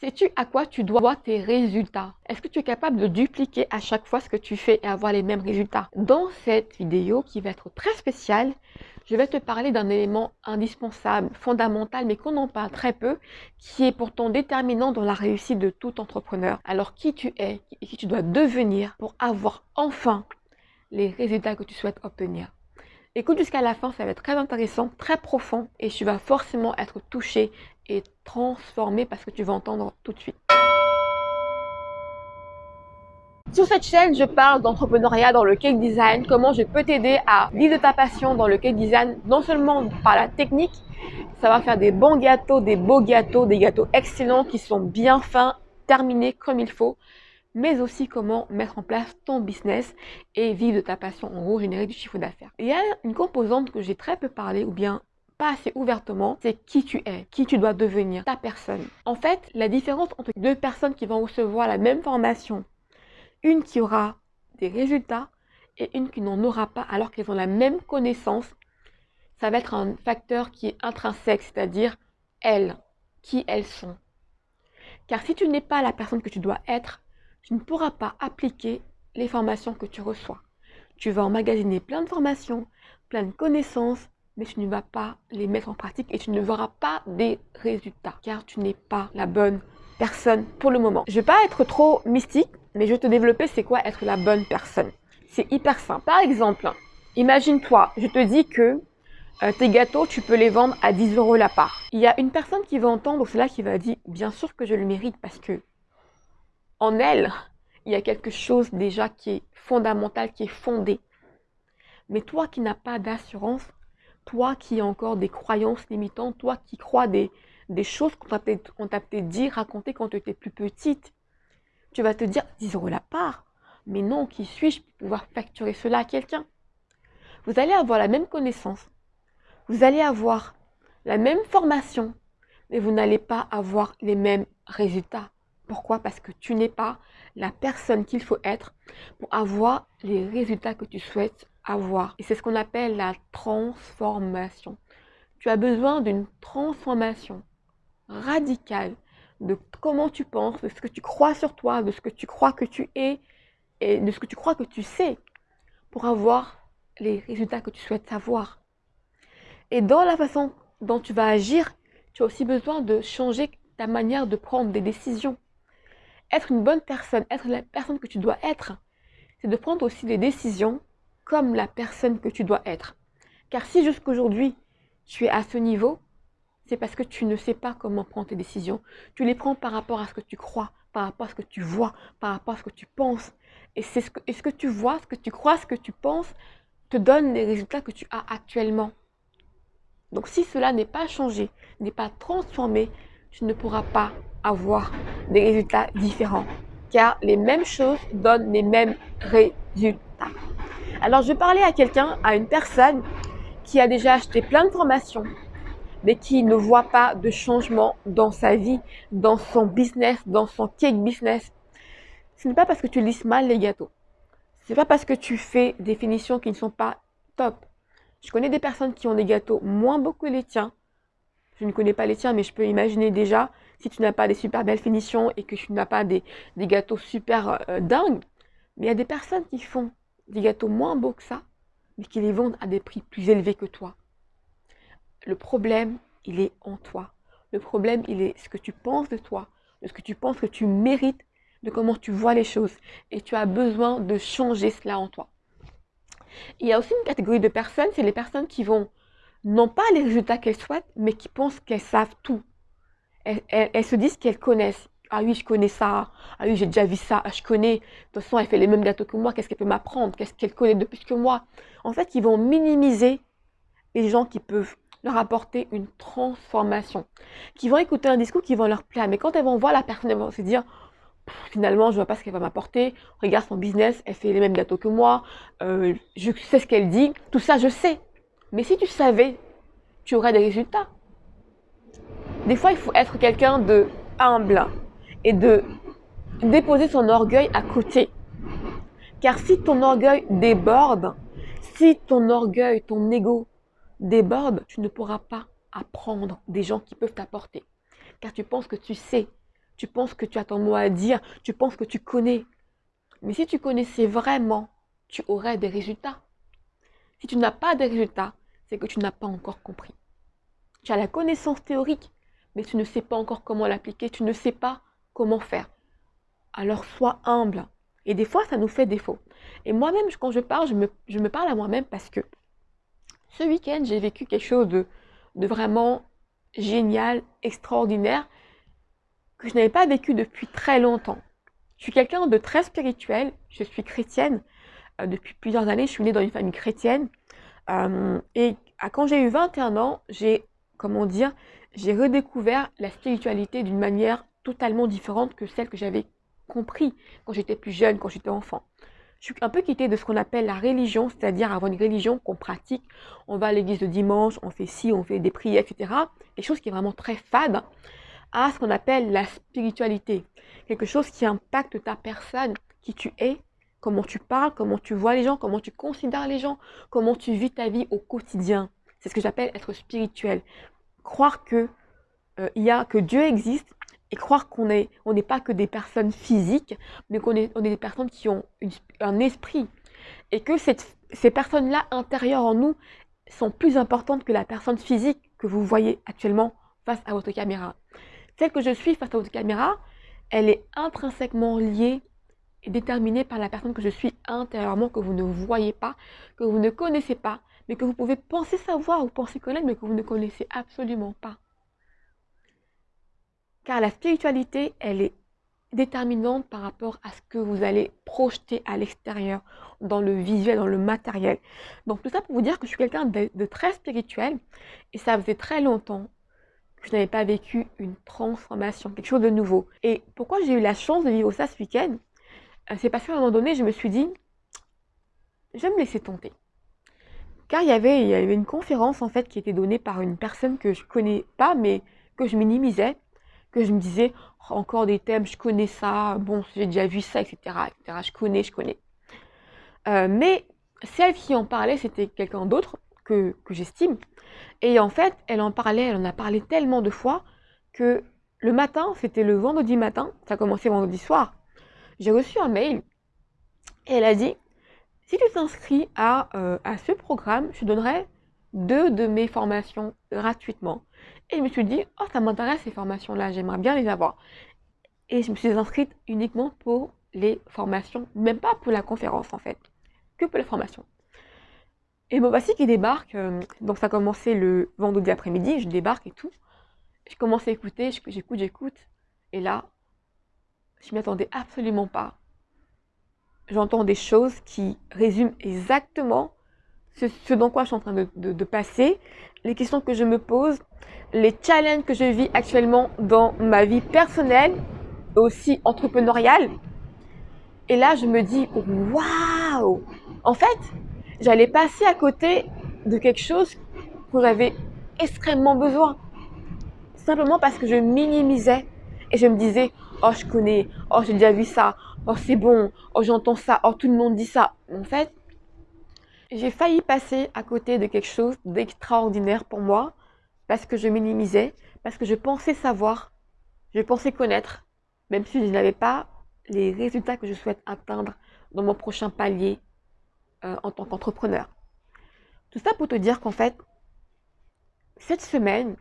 Sais-tu à quoi tu dois tes résultats? Est-ce que tu es capable de dupliquer à chaque fois ce que tu fais et avoir les mêmes résultats? Dans cette vidéo qui va être très spéciale, je vais te parler d'un élément indispensable, fondamental, mais qu'on en parle très peu, qui est pourtant déterminant dans la réussite de tout entrepreneur. Alors qui tu es et qui tu dois devenir pour avoir enfin les résultats que tu souhaites obtenir? Écoute jusqu'à la fin, ça va être très intéressant, très profond et tu vas forcément être touché et transformé parce que tu vas entendre tout de suite. Sur cette chaîne, je parle d'entrepreneuriat dans le cake design, comment je peux t'aider à vivre ta passion dans le cake design, non seulement par la technique, ça va faire des bons gâteaux, des beaux gâteaux, des gâteaux excellents qui sont bien fins, terminés comme il faut, mais aussi comment mettre en place ton business et vivre de ta passion, en gros générer du chiffre d'affaires. Il y a une composante que j'ai très peu parlé ou bien pas assez ouvertement, c'est qui tu es, qui tu dois devenir, ta personne. En fait, la différence entre deux personnes qui vont recevoir la même formation, une qui aura des résultats et une qui n'en aura pas alors qu'elles ont la même connaissance, ça va être un facteur qui est intrinsèque, c'est-à-dire elles, qui elles sont. Car si tu n'es pas la personne que tu dois être, tu ne pourras pas appliquer les formations que tu reçois. Tu vas emmagasiner plein de formations, plein de connaissances, mais tu ne vas pas les mettre en pratique et tu ne verras pas des résultats car tu n'es pas la bonne personne pour le moment. Je vais pas être trop mystique, mais je vais te développer c'est quoi être la bonne personne. C'est hyper simple. Par exemple, imagine-toi, je te dis que euh, tes gâteaux, tu peux les vendre à 10 euros la part. Il y a une personne qui va entendre cela qui va dire, bien sûr que je le mérite parce que en elle, il y a quelque chose déjà qui est fondamental, qui est fondé. Mais toi qui n'as pas d'assurance, toi qui as encore des croyances limitantes, toi qui crois des, choses qu'on t'a peut-être dit, raconté quand tu étais plus petite, tu vas te dire 10 euros la part. Mais non, qui suis-je pour pouvoir facturer cela à quelqu'un? Vous allez avoir la même connaissance, vous allez avoir la même formation, mais vous n'allez pas avoir les mêmes résultats. Pourquoi? Parce que tu n'es pas la personne qu'il faut être pour avoir les résultats que tu souhaites avoir. Et c'est ce qu'on appelle la transformation. Tu as besoin d'une transformation radicale de comment tu penses, de ce que tu crois sur toi, de ce que tu crois que tu es et de ce que tu crois que tu sais pour avoir les résultats que tu souhaites avoir. Et dans la façon dont tu vas agir, tu as aussi besoin de changer ta manière de prendre des décisions être une bonne personne, être la personne que tu dois être, c'est de prendre aussi des décisions comme la personne que tu dois être. Car si jusqu'aujourd'hui, tu es à ce niveau, c'est parce que tu ne sais pas comment prendre tes décisions. Tu les prends par rapport à ce que tu crois, par rapport à ce que tu vois, par rapport à ce que tu penses. Et, c'est ce, que, ce que tu vois, ce que tu crois, ce que tu penses, te donne les résultats que tu as actuellement. Donc si cela n'est pas changé, n'est pas transformé, tu ne pourras pas avoir des résultats différents. Car les mêmes choses donnent les mêmes résultats. Alors, je parlais à quelqu'un, à une personne qui a déjà acheté plein de formations, mais qui ne voit pas de changement dans sa vie, dans son business, dans son cake business. Ce n'est pas parce que tu lises mal les gâteaux. Ce n'est pas parce que tu fais des finitions qui ne sont pas top. Je connais des personnes qui ont des gâteaux moins beaux que les tiens, je ne connais pas les tiens, mais je peux imaginer déjà, si tu n'as pas des super belles finitions et que tu n'as pas des, gâteaux super euh, dingues, mais il y a des personnes qui font des gâteaux moins beaux que ça, mais qui les vendent à des prix plus élevés que toi. Le problème, il est en toi. Le problème, il est ce que tu penses de toi, de ce que tu penses que tu mérites, de comment tu vois les choses. Et tu as besoin de changer cela en toi. Il y a aussi une catégorie de personnes, c'est les personnes qui vont n'ont pas les résultats qu'elles souhaitent, mais qui pensent qu'elles savent tout. Elles, se disent qu'elles connaissent. Ah oui, je connais ça. Ah oui, j'ai déjà vu ça. Ah, je connais. De toute façon, elle fait les mêmes gâteaux que moi. Qu'est-ce qu'elle peut m'apprendre? Qu'est-ce qu'elle connaît de plus que moi En fait, ils vont minimiser les gens qui peuvent leur apporter une transformation. Qui vont écouter un discours qui va leur plaire. Mais quand elles vont voir la personne, elles vont se dire finalement, je vois pas ce qu'elle va m'apporter. Regarde son business, elle fait les mêmes gâteaux que moi. Euh, je sais ce qu'elle dit. Tout ça, je sais. Mais si tu savais, tu aurais des résultats. Des fois, il faut être quelqu'un de humble et de déposer son orgueil à côté. Car si ton orgueil déborde, si ton orgueil, ton ego déborde, tu ne pourras pas apprendre des gens qui peuvent t'apporter. Car tu penses que tu sais, tu penses que tu as ton mot à dire, tu penses que tu connais. Mais si tu connaissais vraiment, tu aurais des résultats. Si tu n'as pas de résultats, c'est que tu n'as pas encore compris. Tu as la connaissance théorique, mais tu ne sais pas encore comment l'appliquer, tu ne sais pas comment faire. Alors sois humble. Et des fois, ça nous fait défaut. Et moi-même, quand je parle, je me, parle à moi-même parce que ce week-end, j'ai vécu quelque chose de, de vraiment génial, extraordinaire, que je n'avais pas vécu depuis très longtemps. Je suis quelqu'un de très spirituel, je suis chrétienne. Euh, depuis plusieurs années, je suis née dans une famille chrétienne. Euh, et quand j'ai eu 21 ans, j'ai, comment dire, j'ai redécouvert la spiritualité d'une manière totalement différente que celle que j'avais compris quand j'étais plus jeune, quand j'étais enfant. Je suis un peu quittée de ce qu'on appelle la religion, c'est-à-dire avoir une religion qu'on pratique. On va à l'église le dimanche, on fait ci, on fait des prières, etc. Quelque chose qui est vraiment très fade à ce qu'on appelle la spiritualité. Quelque chose qui impacte ta personne, qui tu es, comment tu parles, comment tu vois les gens, comment tu considères les gens, comment tu vis ta vie au quotidien. C'est ce que j'appelle être spirituel. Croire que euh, y a que Dieu existe et croire qu'on n'est on pas que des personnes physiques, mais qu'on est, on est des personnes qui ont un esprit. Et que ces personnes-là intérieures en nous sont plus importantes que la personne physique que vous voyez actuellement face à votre caméra. Celle que je suis face à votre caméra, elle est intrinsèquement liée déterminée par la personne que je suis intérieurement, que vous ne voyez pas, que vous ne connaissez pas, mais que vous pouvez penser savoir ou penser connaître, mais que vous ne connaissez absolument pas. Car la spiritualité, elle est déterminante par rapport à ce que vous allez projeter à l'extérieur, dans le visuel, dans le matériel. Donc tout ça pour vous dire que je suis quelqu'un de, très spirituel et ça faisait très longtemps que je n'avais pas vécu une transformation, quelque chose de nouveau. Et pourquoi j'ai eu la chance de vivre ça ce week-end? C'est parce qu'à un moment donné, je me suis dit, je vais me laisser tenter. Car il y, avait, une conférence en fait qui était donnée par une personne que je connais pas, mais que je minimisais que je me disais, oh, encore des thèmes, je connais ça, bon, j'ai déjà vu ça, etc., etc., je connais, je connais. Euh, mais celle qui en parlait, c'était quelqu'un d'autre que, que j'estime. Et en fait, elle en parlait, elle en a parlé tellement de fois que le matin, c'était le vendredi matin, ça a commencé vendredi soir, j'ai reçu un mail et elle a dit, si tu t'inscris à, euh, à ce programme, je donnerai deux de mes formations gratuitement. Et je me suis dit, oh, ça m'intéresse ces formations-là, j'aimerais bien les avoir. Et je me suis inscrite uniquement pour les formations, même pas pour la conférence en fait, que pour la formation. Et bon, voici qui débarque. Euh, donc ça a commencé le vendredi après-midi, je débarque et tout. Je commence à écouter, j'écoute, j'écoute. Et là, je m'y attendais absolument pas. J'entends des choses qui résument exactement ce, dans quoi je suis en train de, passer, les questions que je me pose, les challenges que je vis actuellement dans ma vie personnelle, aussi entrepreneuriale. Et là, je me dis, waouh En fait, j'allais passer à côté de quelque chose dont j'avais extrêmement besoin. Simplement parce que je minimisais et je me disais, oh, je connais, oh, j'ai déjà vu ça, oh, c'est bon, oh, j'entends ça, oh, tout le monde dit ça. En fait, j'ai failli passer à côté de quelque chose d'extraordinaire pour moi parce que je minimisais, parce que je pensais savoir, je pensais connaître, même si je n'avais pas les résultats que je souhaite atteindre dans mon prochain palier euh, en tant qu'entrepreneur. Tout ça pour te dire qu'en fait, cette semaine,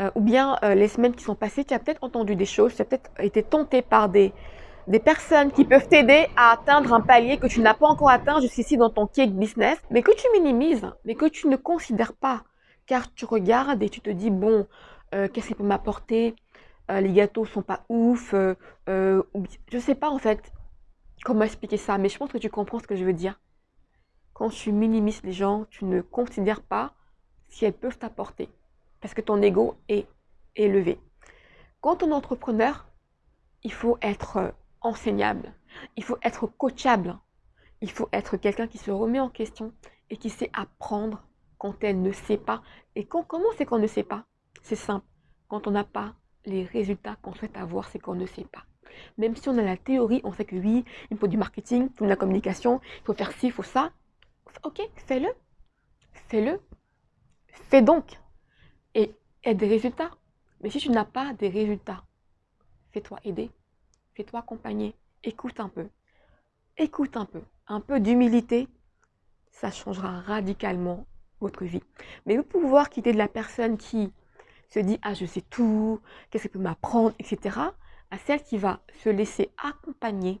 euh, ou bien euh, les semaines qui sont passées, tu as peut-être entendu des choses, tu as peut-être été tenté par des, des personnes qui peuvent t'aider à atteindre un palier que tu n'as pas encore atteint jusqu'ici dans ton cake business, mais que tu minimises, mais que tu ne considères pas, car tu regardes et tu te dis, bon, euh, qu'est-ce qu'il peut m'apporter? Les gâteaux sont pas ouf, euh, je sais pas en fait comment expliquer ça, mais je pense que tu comprends ce que je veux dire. Quand tu minimises les gens, tu ne considères pas si elles peuvent t'apporter, parce que ton ego est élevé. Quand on est entrepreneur, il faut être enseignable, il faut être coachable, il faut être quelqu'un qui se remet en question et qui sait apprendre quand elle ne sait pas. Et quand, comment c'est qu'on ne sait pas? C'est simple. Quand on n'a pas les résultats qu'on souhaite avoir, c'est qu'on ne sait pas. Même si on a la théorie, on sait que oui, il faut du marketing, il faut de la communication, il faut faire ci, il faut ça. Ok, fais-le. Fais-le. Fais donc. Et des résultats. Mais si tu n'as pas des résultats, fais-toi aider, fais-toi accompagner, écoute un peu, écoute un peu, un peu d'humilité, ça changera radicalement votre vie. Mais vous pouvoir quitter de la personne qui se dit ah je sais tout, qu'est-ce qu'elle peut m'apprendre, etc. à celle qui va se laisser accompagner,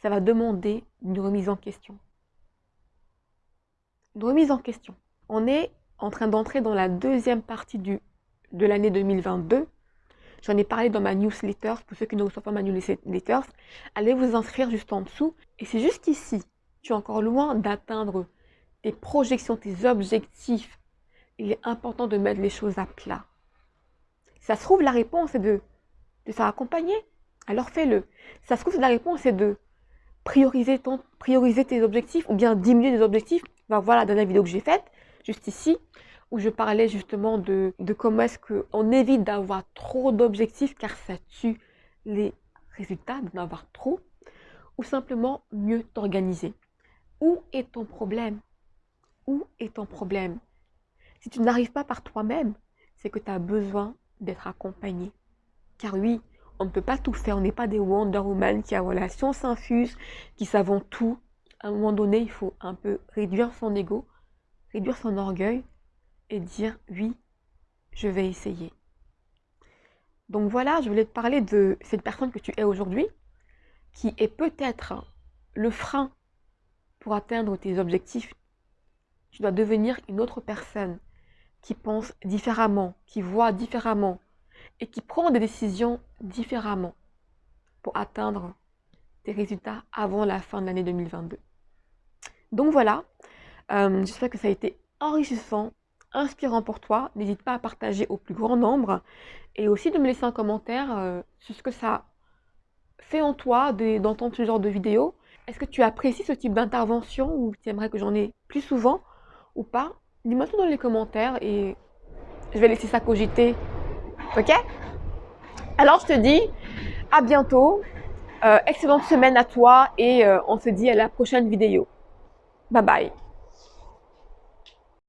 ça va demander une remise en question. Une remise en question. On est en train d'entrer dans la deuxième partie du, de l'année 2022. J'en ai parlé dans ma newsletter. Pour ceux qui ne reçoivent pas ma newsletter, allez vous inscrire juste en dessous. Et c'est juste ici, tu es encore loin d'atteindre tes projections, tes objectifs. Il est important de mettre les choses à plat. Ça se trouve, la réponse est de, de s'accompagner. Alors fais-le. Ça se trouve, la réponse est de prioriser, ton, prioriser tes objectifs ou bien diminuer tes objectifs. Ben voilà, la vidéo que j'ai faite, juste ici, où je parlais justement de, de comment est-ce qu'on évite d'avoir trop d'objectifs car ça tue les résultats d'en avoir trop, ou simplement mieux t'organiser. Où est ton problème? Où est ton problème? Si tu n'arrives pas par toi-même, c'est que tu as besoin d'être accompagné. Car oui, on ne peut pas tout faire, on n'est pas des Wonder Woman qui a la science infuse, qui savent tout. À un moment donné, il faut un peu réduire son ego, réduire son orgueil et dire oui, je vais essayer. Donc voilà, je voulais te parler de cette personne que tu es aujourd'hui, qui est peut-être le frein pour atteindre tes objectifs. Tu dois devenir une autre personne qui pense différemment, qui voit différemment et qui prend des décisions différemment pour atteindre tes résultats avant la fin de l'année 2022. Donc voilà, euh, j'espère que ça a été enrichissant, inspirant pour toi. N'hésite pas à partager au plus grand nombre et aussi de me laisser un commentaire euh, sur ce que ça fait en toi d'entendre ce genre de vidéo. Est-ce que tu apprécies ce type d'intervention ou tu aimerais que j'en ai plus souvent ou pas? Dis-moi tout dans les commentaires et je vais laisser ça cogiter. Ok? Alors je te dis à bientôt. Euh, excellente semaine à toi et on se dit à la prochaine vidéo. Bye bye.